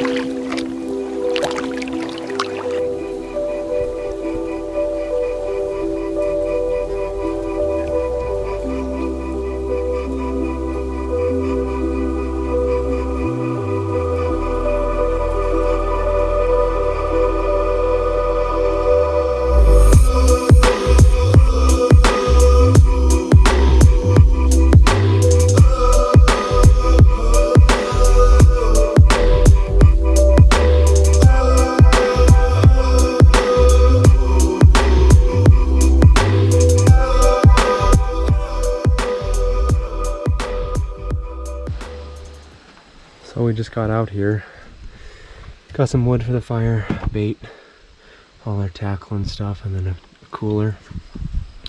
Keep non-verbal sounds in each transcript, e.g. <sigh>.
So we just got out here. Got some wood for the fire, bait, all our tackle and stuff, and then a, cooler.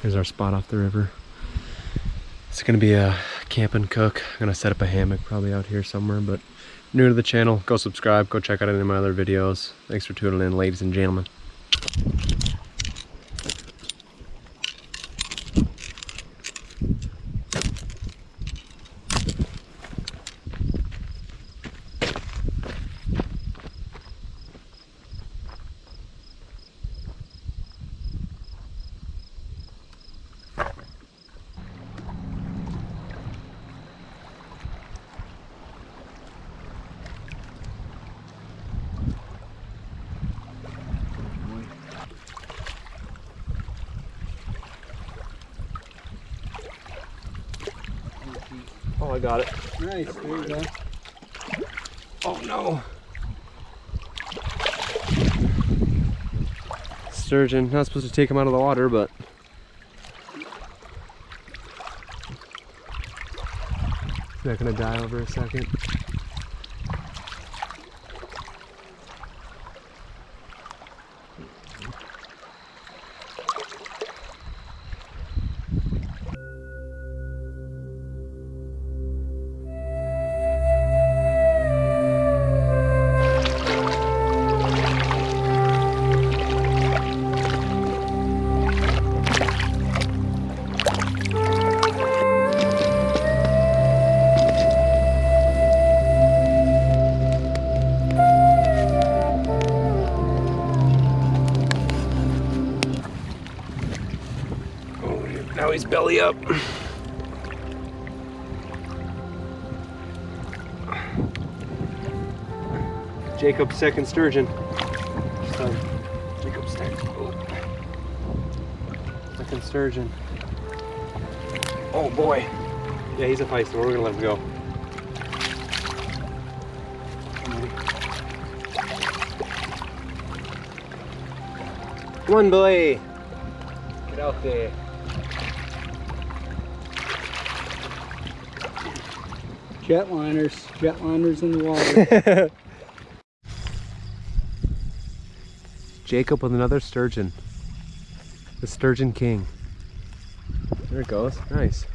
Here's our spot off the river. It's gonna be a camp and cook. I'm gonna set up a hammock probably out here somewhere, but new to the channel, go subscribe, go check out any of my other videos. Thanks for tuning in, ladies and gentlemen. Oh, I got it. Nice, there you go. Oh no. Sturgeon, not supposed to take him out of the water, but Is that gonna die over a second? Now he's belly up. Jacob's second sturgeon. Son. Jacob's second. Oh. Second sturgeon. Oh boy. Yeah, he's a feisty. We're gonna let him go. Come on, boy. Get out there. Jetliners, jetliners in the water. <laughs> Jacob with another sturgeon. The sturgeon king. There it goes. Nice.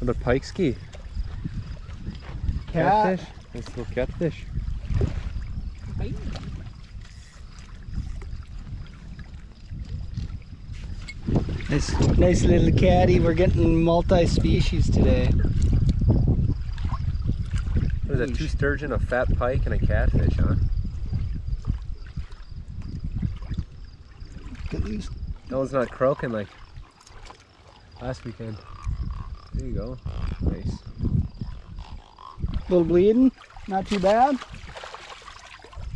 Another pike ski. Cat. Catfish. Nice little catfish. Nice, nice little caddy. We're getting multi-species today. What is that? Two sturgeon, a fat pike, and a catfish, huh? Look at these. That one's not croaking like last weekend. There you go. Nice. Little bleeding, not too bad.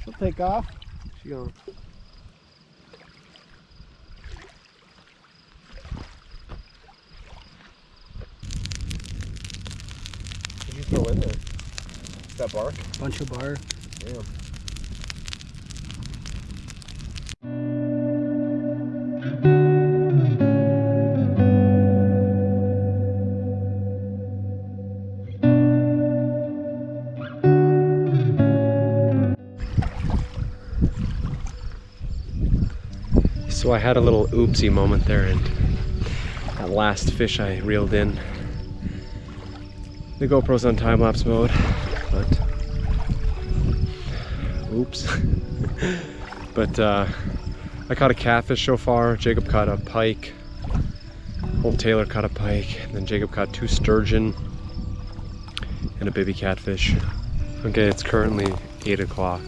She'll take off. She going. What did you throw in there? Is that bark? Bunch of bar. Damn. So I had a little oopsie moment there and that last fish I reeled in the GoPro's on time-lapse mode, but oops. <laughs> but uh, I caught a catfish so far. Jacob caught a pike. Old Taylor caught a pike. And then Jacob caught two sturgeon and a baby catfish. Okay, it's currently 8 o'clock.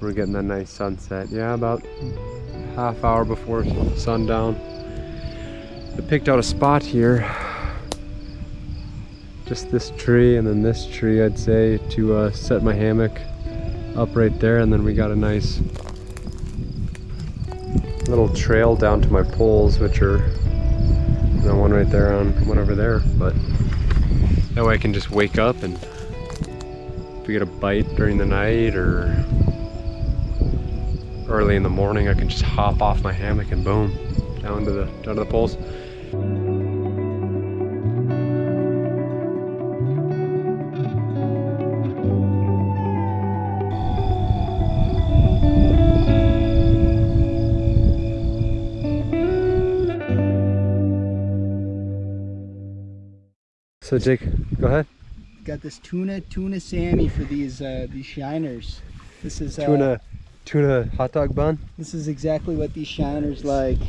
We're getting that nice sunset. Yeah, about half hour before sundown. I picked out a spot here. Just this tree and then this tree, I'd say, to uh, set my hammock up right there. And then we got a nice little trail down to my poles, which are, you know, one right there on one over there. But that way I can just wake up and if we get a bite during the night or early in the morning, I can just hop off my hammock and boom, down to the down to the poles. So Jake, go ahead. Got this tuna tuna Sammy for these uh, these shiners. This is uh, Tuna, tuna hot dog bun. This is exactly what these shiners like.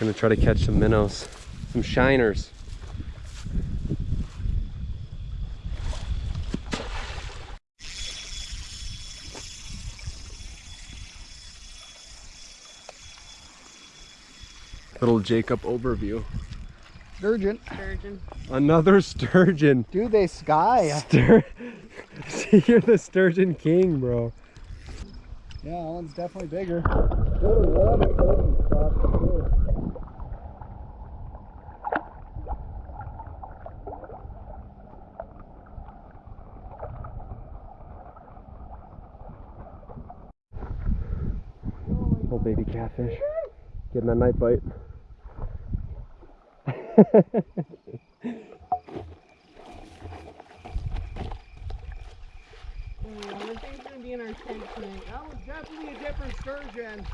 Gonna try to catch some minnows, some shiners. Little Jacob overview. Sturgeon. Sturgeon. Another sturgeon. Dude, they sky. Stur <laughs> See, you're the sturgeon king, bro. Yeah, that one's definitely bigger. Little baby catfish. Getting that night bite. I think it's gonna be in our tank tonight. That was definitely a different sturgeon.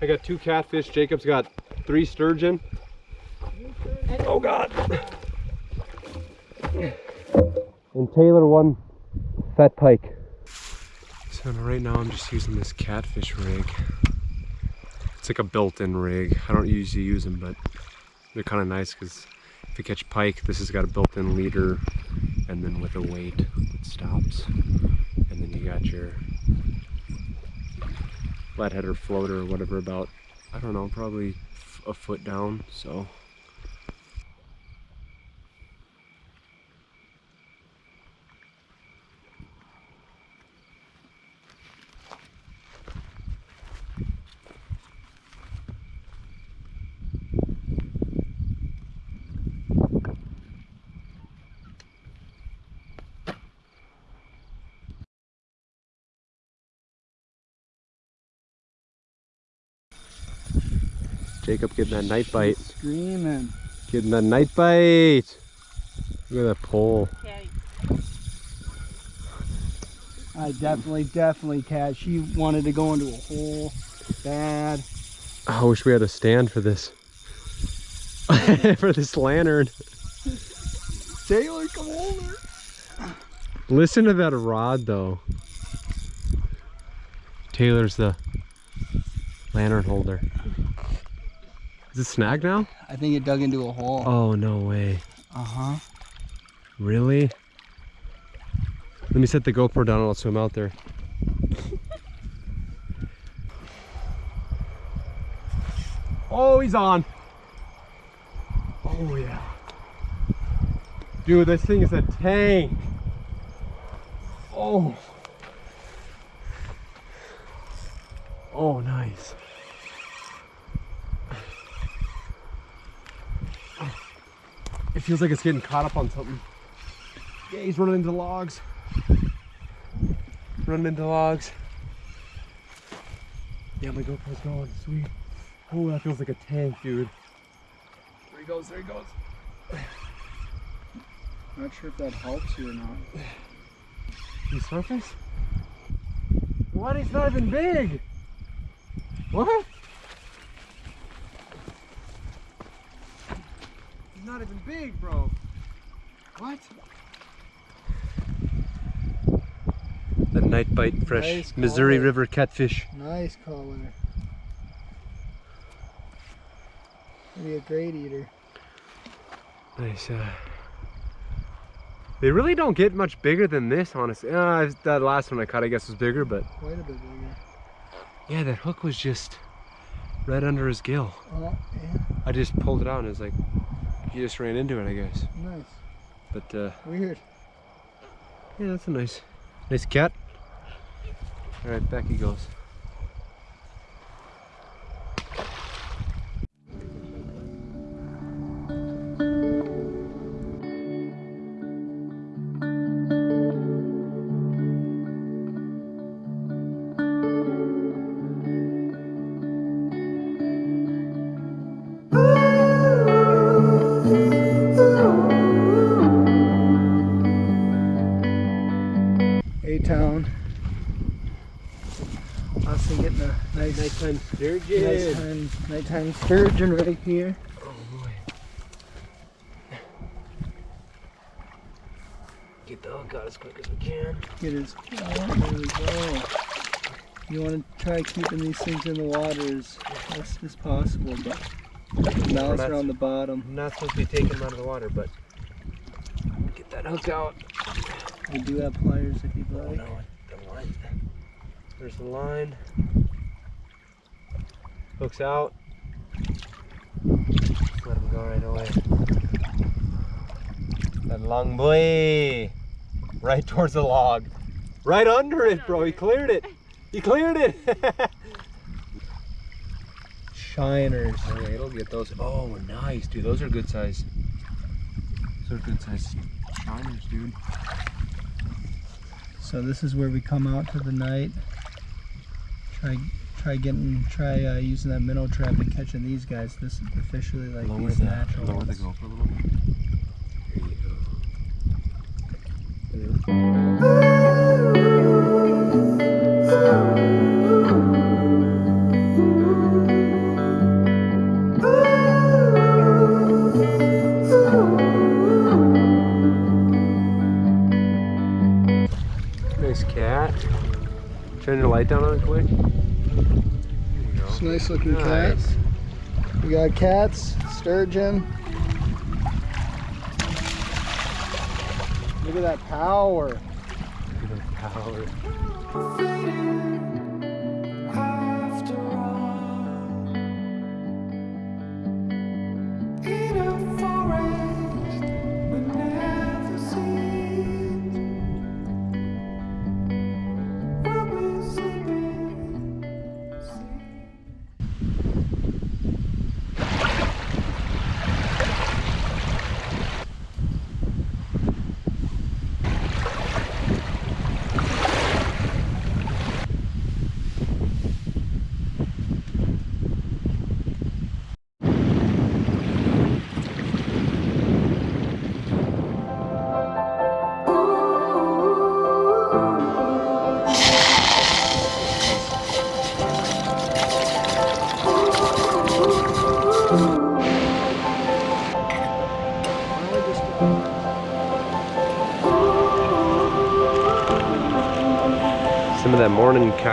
I got two catfish. Jacob's got three sturgeon. Oh God. And Taylor one fat pike. So right now I'm just using this catfish rig. It's like a built-in rig. I don't usually use them, but they're kind of nice because if you catch pike, this has got a built-in leader and then with a weight it stops. And then you got your flathead or floater or whatever about, I don't know, probably a foot down. So Jacob getting that night bite. Screaming. Getting that night bite. Look at that pole. Caddy. I definitely, definitely catch. She wanted to go into a hole bad. I wish we had a stand for this. <laughs> for this lantern. Taylor, come over. Listen to that rod though. Taylor's the lantern holder. Is it snagged now? I think it dug into a hole. Oh no way. Uh-huh. Really? Let me set the GoPro down and I'll swim out there. <laughs> oh, he's on. Oh yeah. Dude, this thing is a tank. Oh. Oh, nice. It feels like it's getting caught up on something. Yeah, he's running into logs. Running into logs. Yeah, my GoPro's going. Sweet. Oh, that feels like a tank, dude. There he goes, there he goes. Not sure if that helps you or not. He surface? What? He's not even big. What? He's not even big, bro. What? The night bite fresh Nice Missouri. River catfish. Nice color. Be a great eater. Nice. Uh, they really don't get much bigger than this, honestly. Uh, that last one I caught, I guess, was bigger, but Quite a bit bigger. yeah, that hook was just right under his gill. Oh, yeah. I just pulled it out and it was like, he just ran into it, I guess. Nice. But uh, Weird. yeah, that's a nice, nice cat. All right, back he goes. Sturgeon. nighttime, nighttime sturgeon right here. Oh boy. Get the hook out as quick as we can. Get his. Oh, there we go. You want to try keeping these things in the water as best as possible, but the mouths are on the bottom. I'm not supposed to be taking them out of the water, but get that hook out. We do have pliers if you'd Oh like. no, the line. There's the line. Hooks out. Just let him go right away. That long boy. Right towards the log. Right under it, bro. He cleared it. He cleared it. <laughs> Shiners. Oh, okay, it'll get those. Oh, nice, dude. Those are good size. Those are good size shiners, dude. So this is where we come out to the night. Try try getting try uh, using that minnow trap and catching these guys. This is officially like lower these the, natural lower the ones. GoPro a little bit. Here you go. Nice cat. Turn your light down on quick. There you go. It's nice looking Nice. cats. We got cats, sturgeon. Look at that power. Power. Some of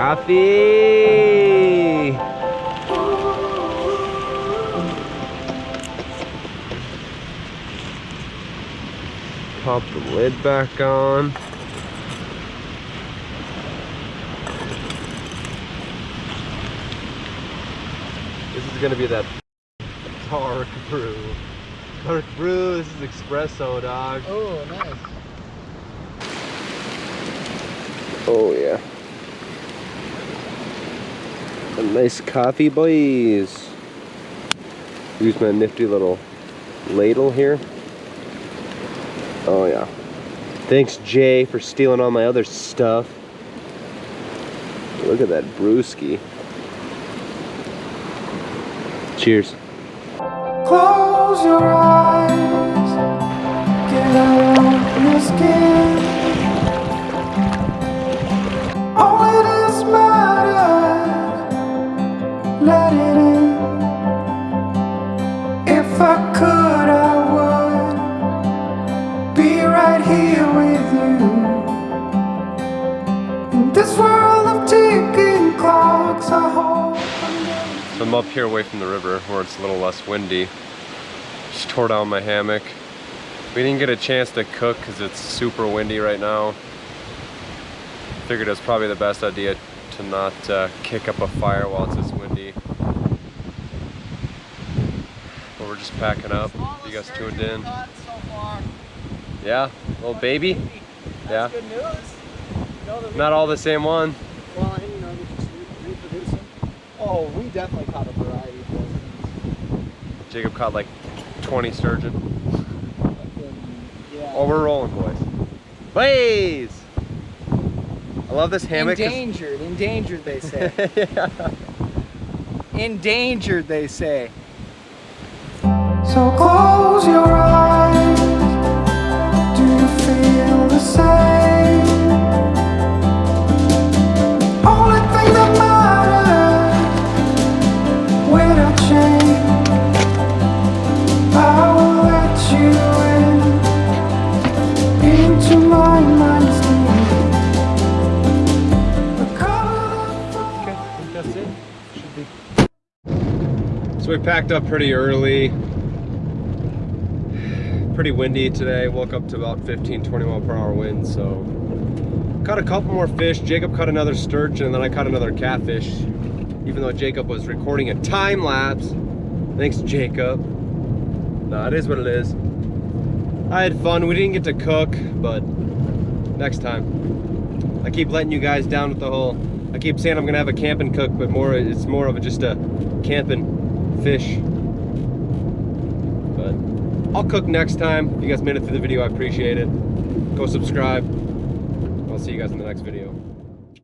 coffee. Pop the lid back on. This is gonna be that dark brew. Dark brew, this is espresso, dog. Oh, nice. Oh yeah. A nice coffee, boys. Use my nifty little ladle here. Oh yeah. Thanks Jay for stealing all my other stuff. Look at that brewski. Cheers. Close your eyes, get out skin. Up here away from the river where it's a little less windy. Just tore down my hammock. We didn't get a chance to cook because it's super windy right now. Figured it was probably the best idea to not uh, kick up a fire while it's this windy. But we're just packing up. You guys tuned in? Yeah, little baby. Yeah. No, the not all the same one. Well, and you know, you're just re- reproducing. Oh, we definitely caught a variety of those. Jacob caught like 20 sturgeon. Yeah. Oh, we're rolling, boys. Blaze! I love this hammock. 'cause- endangered, endangered, they say. <laughs> yeah. endangered, they say. So close your eyes. Packed up pretty early. Pretty windy today. Woke up to about 15, 20 mile per hour wind. So caught a couple more fish. Jacob caught another sturgeon, and then I caught another catfish. Even though Jacob was recording a time lapse. Thanks, Jacob. No, it is what it is. I had fun. We didn't get to cook, but next time. I keep letting you guys down with the whole. I keep saying I'm gonna have a camping cook, but more it's more of a, just a camp and fish. But I'll cook next time. If you guys made it through the video, I appreciate it. Go subscribe. I'll see you guys in the next video.